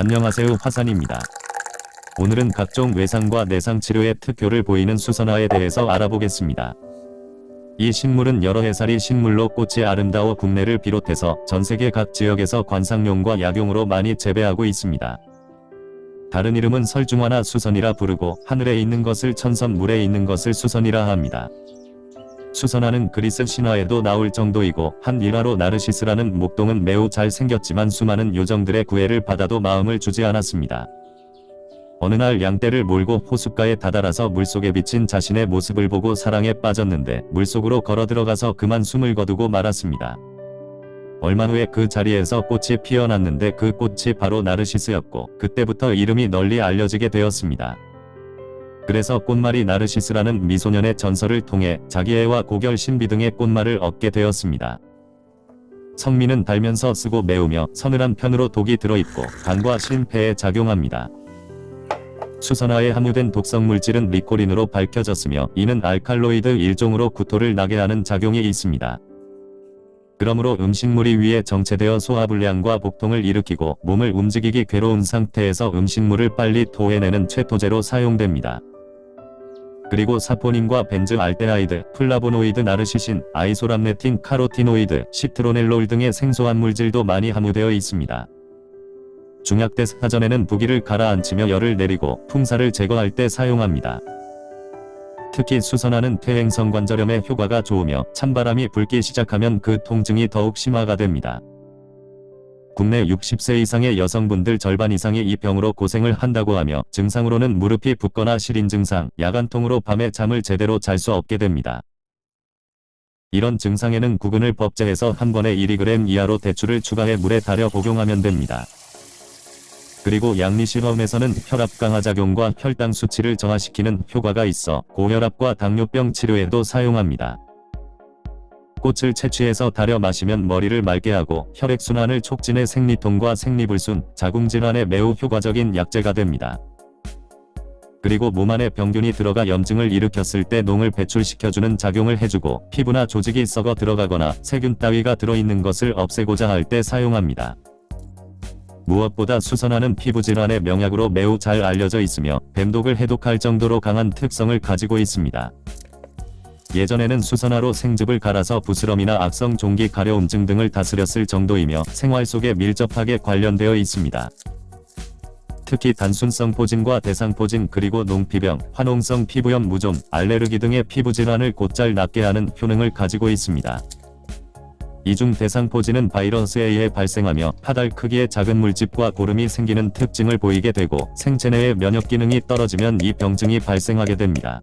안녕하세요 화산입니다. 오늘은 각종 외상과 내상 치료의 특효를 보이는 수선화에 대해서 알아보겠습니다. 이 식물은 여러 해살이 식물로 꽃이 아름다워 국내를 비롯해서 전세계 각 지역에서 관상용과 약용으로 많이 재배하고 있습니다. 다른 이름은 설중화나 수선이라 부르고 하늘에 있는 것을 천선 물에 있는 것을 수선이라 합니다. 수선화는 그리스 신화에도 나올 정도이고 한 일화로 나르시스라는 목동은 매우 잘 생겼지만 수많은 요정들의 구애를 받아도 마음을 주지 않았습니다. 어느 날 양떼를 몰고 호숫가에 다다라서 물속에 비친 자신의 모습을 보고 사랑에 빠졌는데 물속으로 걸어 들어가서 그만 숨을 거두고 말았습니다. 얼마 후에 그 자리에서 꽃이 피어났는데 그 꽃이 바로 나르시스였고 그때부터 이름이 널리 알려지게 되었습니다. 그래서 꽃말이 나르시스라는 미소년의 전설을 통해 자기애와 고결 신비 등의 꽃말을 얻게 되었습니다. 성미는 달면서 쓰고 매우며 서늘한 편으로 독이 들어있고 간과 심폐에 작용합니다. 수선화에 함유된 독성 물질은 리코린으로 밝혀졌으며 이는 알칼로이드 일종으로 구토를 나게 하는 작용이 있습니다. 그러므로 음식물이 위에 정체되어 소화불량과 복통을 일으키고 몸을 움직이기 괴로운 상태에서 음식물을 빨리 토해내는 최토제로 사용됩니다. 그리고 사포닌과 벤즈알데하이드, 플라보노이드 나르시신, 아이소람네틴, 카로티노이드, 시트로넬롤 등의 생소한 물질도 많이 함유되어 있습니다. 중약 대 사전에는 부기를 가라앉히며 열을 내리고 풍사를 제거할 때 사용합니다. 특히 수선화는 퇴행성 관절염에 효과가 좋으며 찬바람이 불기 시작하면 그 통증이 더욱 심화가 됩니다. 국내 60세 이상의 여성분들 절반 이상이 이 병으로 고생을 한다고 하며 증상으로는 무릎이 붓거나 시린 증상, 야간통으로 밤에 잠을 제대로 잘 수 없게 됩니다. 이런 증상에는 구근을 법제해서 한 번에 1g 이하로 대추를 추가해 물에 달여 복용하면 됩니다. 그리고 양리실험에서는 혈압 강화 작용과 혈당 수치를 저하시키는 효과가 있어 고혈압과 당뇨병 치료에도 사용합니다. 꽃을 채취해서 달여 마시면 머리를 맑게 하고 혈액순환을 촉진해 생리통과 생리불순, 자궁질환에 매우 효과적인 약재가 됩니다. 그리고 몸 안에 병균이 들어가 염증을 일으켰을 때 농을 배출시켜주는 작용을 해주고 피부나 조직이 썩어 들어가거나 세균 따위가 들어있는 것을 없애고자 할 때 사용합니다. 무엇보다 수선화는 피부질환의 명약으로 매우 잘 알려져 있으며 뱀독을 해독할 정도로 강한 특성을 가지고 있습니다. 예전에는 수선화로 생즙을 갈아서 부스럼이나 악성 종기 가려움증 등을 다스렸을 정도이며 생활 속에 밀접하게 관련되어 있습니다. 특히 단순성 포진과 대상포진 그리고 농피병, 화농성 피부염 무좀, 알레르기 등의 피부질환을 곧잘 낫게 하는 효능을 가지고 있습니다. 이중 대상포진은 바이러스에 의해 발생하며 파달 크기의 작은 물집과 고름이 생기는 특징을 보이게 되고 생체 내의 면역 기능이 떨어지면 이 병증이 발생하게 됩니다.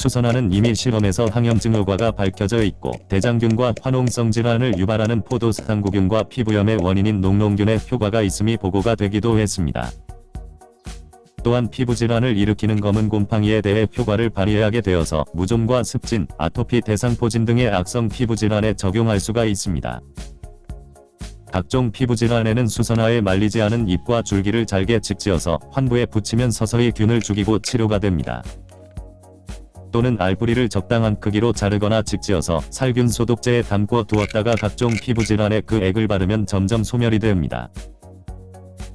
수선화는 이미 실험에서 항염증 효과가 밝혀져 있고 대장균과 화농성 질환을 유발하는 포도상구균과 피부염의 원인인 농농균의 효과가 있음이 보고가 되기도 했습니다. 또한 피부질환을 일으키는 검은 곰팡이에 대해 효과를 발휘하게 되어서 무좀과 습진, 아토피 대상포진 등의 악성 피부질환에 적용할 수가 있습니다. 각종 피부질환에는 수선화에 말리지 않은 잎과 줄기를 잘게 직지어서 환부에 붙이면 서서히 균을 죽이고 치료가 됩니다. 또는 알뿌리를 적당한 크기로 자르거나 직지어서 살균 소독제에 담고 두었다가 각종 피부질환에 그 액을 바르면 점점 소멸이 됩니다.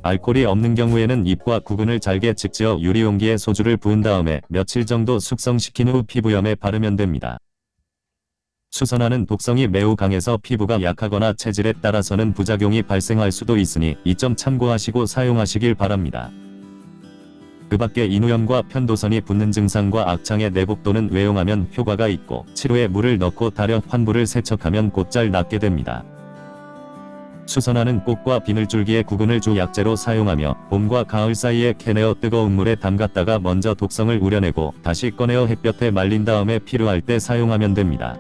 알코올이 없는 경우에는 잎과 구근을 잘게 직지어 유리용기에 소주를 부은 다음에 며칠 정도 숙성시킨 후 피부염에 바르면 됩니다. 수선화는 독성이 매우 강해서 피부가 약하거나 체질에 따라서는 부작용이 발생할 수도 있으니 이 점 참고하시고 사용하시길 바랍니다. 그 밖에 인후염과 편도선이 붓는 증상과 악창의 내복 또는 외용하면 효과가 있고 치료에 물을 넣고 달여 환부를 세척하면 곧잘 낫게 됩니다. 수선화는 꽃과 비늘줄기의 구근을 주 약재로 사용하며 봄과 가을 사이에 캐내어 뜨거운 물에 담갔다가 먼저 독성을 우려내고 다시 꺼내어 햇볕에 말린 다음에 필요할 때 사용하면 됩니다.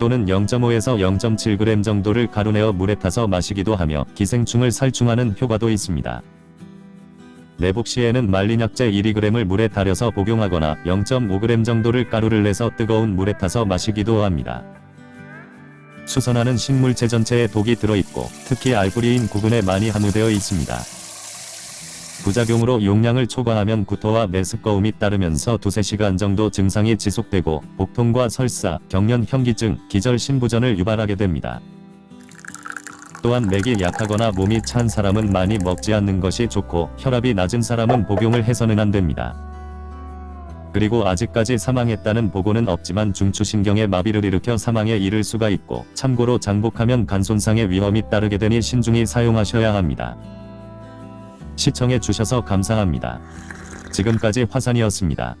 또는 0.5에서 0.7g 정도를 가루내어 물에 타서 마시기도 하며 기생충을 살충하는 효과도 있습니다. 내복 시에는 말린 약재 1g을 물에 달여서 복용하거나 0.5g 정도를 가루를 내서 뜨거운 물에 타서 마시기도 합니다. 수선화는 식물체 전체에 독이 들어있고 특히 알뿌리인 구근에 많이 함유되어 있습니다. 부작용으로 용량을 초과하면 구토와 메스꺼움이 따르면서 두세 시간 정도 증상이 지속되고 복통과 설사, 경련 현기증, 기절 신부전을 유발하게 됩니다. 또한 맥이 약하거나 몸이 찬 사람은 많이 먹지 않는 것이 좋고 혈압이 낮은 사람은 복용을 해서는 안 됩니다. 그리고 아직까지 사망했다는 보고는 없지만 중추신경에 마비를 일으켜 사망에 이를 수가 있고 참고로 장복하면 간 손상의 위험이 따르게 되니 신중히 사용하셔야 합니다. 시청해 주셔서 감사합니다. 지금까지 화산이었습니다.